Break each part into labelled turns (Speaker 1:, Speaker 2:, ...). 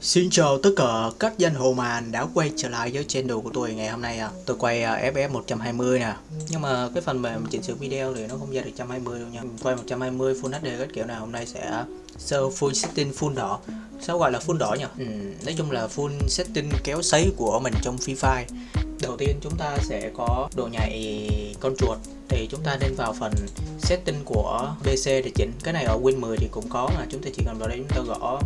Speaker 1: Xin chào tất cả các dân hồ màn đã quay trở lại với channel của tôi ngày hôm nay à. Tôi quay à, FF 120 nè. Nhưng mà cái phần mềm chỉnh sửa video thì nó không ra được 120 đâu nha. Quay 120 Full HD các kiểu nào hôm nay sẽ sơ full setting full đỏ. Sao gọi là full đỏ nhỉ? Ừ, nói chung là full setting kéo sấy của mình trong Free Fire. Đầu tiên chúng ta sẽ có độ nhạy con chuột. Thì chúng ta nên vào phần setting của PC để chỉnh. Cái này ở Win 10 thì cũng có mà chúng ta chỉ cần vào đây chúng ta gõ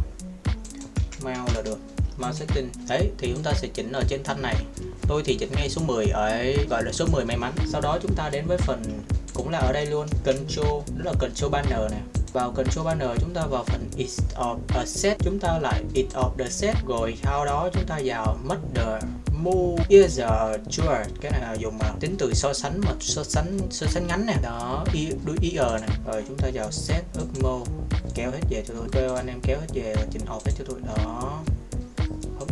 Speaker 1: mouse là được. Mouse setting đấy, thì chúng ta sẽ chỉnh ở trên thanh này. Tôi thì chỉnh ngay số 10 ở, gọi là số 10 may mắn. Sau đó chúng ta đến với phần cũng là ở đây luôn. Control, đó là control banner này vào control banner chúng ta vào phần is of a set, chúng ta lại is of the set. Rồi sau đó chúng ta vào mother move is a cái này là dùng mà tính từ so sánh mà so sánh so sánh ngắn này đó ir này rồi chúng ta vào set up mode kéo hết về cho tôi, kêu anh em kéo hết về chỉnh off hết cho tôi. Đó.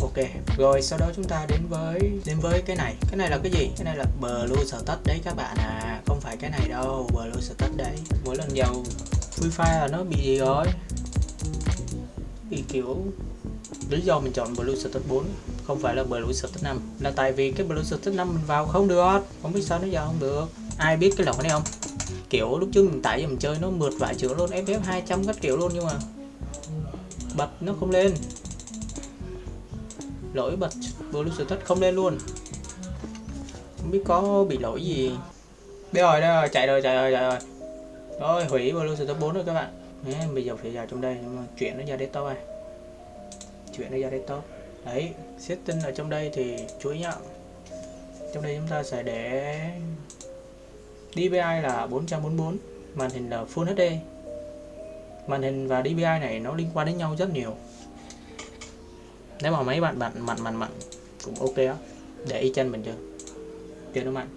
Speaker 1: Ok. Rồi, sau đó chúng ta đến với đến với cái này. Cái này là cái gì? Cái này là blue status đấy các bạn à. Không phải cái này đâu blue status đấy. Mỗi lần vào free fire là nó bị gì rồi? Bị kiểu, lý do mình chọn blue status 4 không phải là blue status 5 là tại vì cái blue status 5 mình vào không được. Không biết sao nó vào không được. Ai biết cái lỗi này không? Kiểu lúc trước mình tải mình chơi nó mượt vài chữ luôn FF 200 các kiểu luôn nhưng mà bật nó không lên. Lỗi bật bluetooth status không lên luôn. Không biết có bị lỗi gì. Đây rồi đây rồi chạy rồi chạy rồi chạy rồi. Rồi hủy bluetooth status 4 rồi các bạn. Đấy, bây giờ phải vào trong đây nhưng mà chuyển nó ra desktop này chuyển nó ra desktop. Đấy setting ở trong đây thì chú ý nhá. Trong đây chúng ta sẽ để DPI là 444 màn hình là Full HD màn hình và DPI này nó liên quan đến nhau rất nhiều. Nếu mà mấy bạn bạn mặn mặn mặn cũng ok đó để y chân mình chưa? Chưa nó mạnh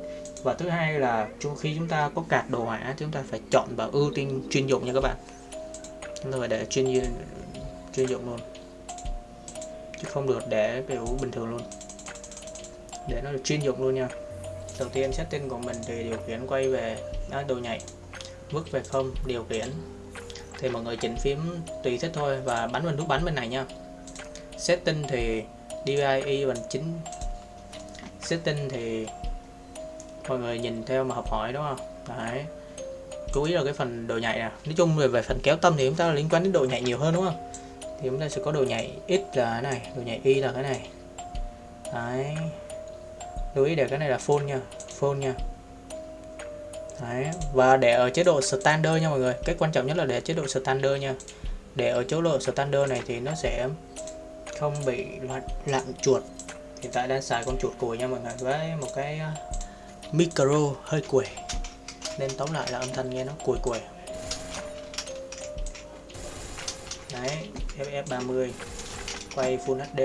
Speaker 1: và thứ hai là khi chúng ta có card đồ họa, chúng ta phải chọn và ưu tiên chuyên dụng nha các bạn. Rồi để chuyên chuyên dụng luôn. Chứ không được để kiểu bình thường luôn. Để nó được chuyên dụng luôn nha đầu tiên setting của mình thì điều khiển quay về đó, đồ nhảy, vứt về không điều khiển. Thì mọi người chỉnh phím tùy thích thôi và bắn bên nút bắn bên này nha. Setting thì DPI bằng 9 setting thì mọi người nhìn theo mà học hỏi đúng không? Đấy. Chú ý là cái phần đồ nhạy nè. Nói chung về, về phần kéo tâm thì chúng ta liên quan đến độ nhạy nhiều hơn đúng không? Thì chúng ta sẽ có đồ nhạy x là cái này đồ nhạy y là cái này. Đấy lưu ý để cái này là full nha full nha. Đấy và để ở chế độ standard nha mọi người. Cái quan trọng nhất là để chế độ standard nha. Để ở chế độ standard này thì nó sẽ không bị loạn, lặn chuột. Hiện tại đang xài con chuột cùi nha mọi người với một cái à, micro hơi quẩy nên tóm lại là âm thanh nghe nó cùi cùi. Đấy FF30 quay Full HD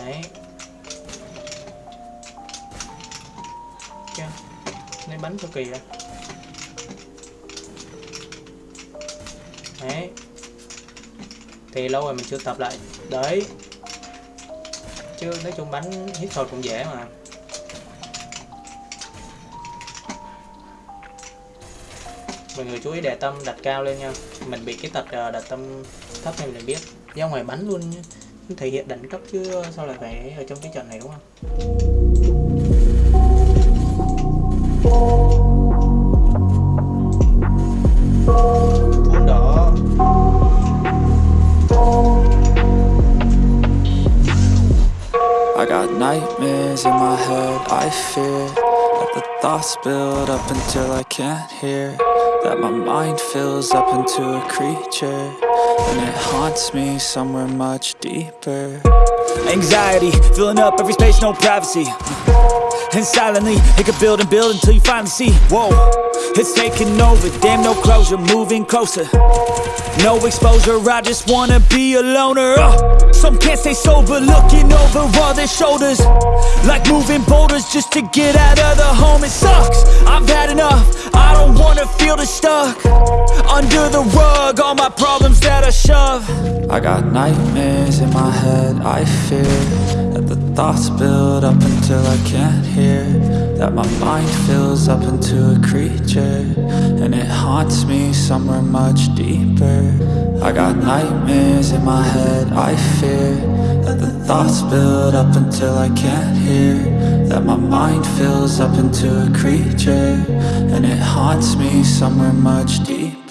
Speaker 1: đấy lấy bắn cực kỳ ra đấy. Thì lâu rồi mình chưa tập lại. Đấy. Chứ nói chung bắn hít thôi cũng dễ mà. Mọi người chú ý để tâm đặt cao lên nha. Mình bị cái tật à, đặt tâm thấp nên mình biết. Ra ngoài bắn luôn nhé thể hiện đẳng cấp chứ sao lại phải ở trong cái trận này đúng không?
Speaker 2: I got nightmares in my head, I fear That the thoughts build up until I can't hear. That my mind fills up into a creature. And it haunts me somewhere much deeper
Speaker 3: Anxiety, filling up every space, no privacy. And silently, it could build and build until you finally see. Whoa, it's taking over, damn no closure, moving closer. No exposure, I just wanna be a loner. Uh, Some can't stay sober, looking over all their shoulders. Like moving boulders just to get out of the home. It sucks, I've had enough, I don't wanna feel the stuck. Under the rug, all my problems that love. I got nightmares in my head, I fear That the thoughts build up until I can't hear. That my mind fills up into a creature And it haunts me somewhere much deeper. I got nightmares in my head, I fear That the thoughts build up until I can't hear. That my mind fills up into a creature And it haunts me somewhere much deeper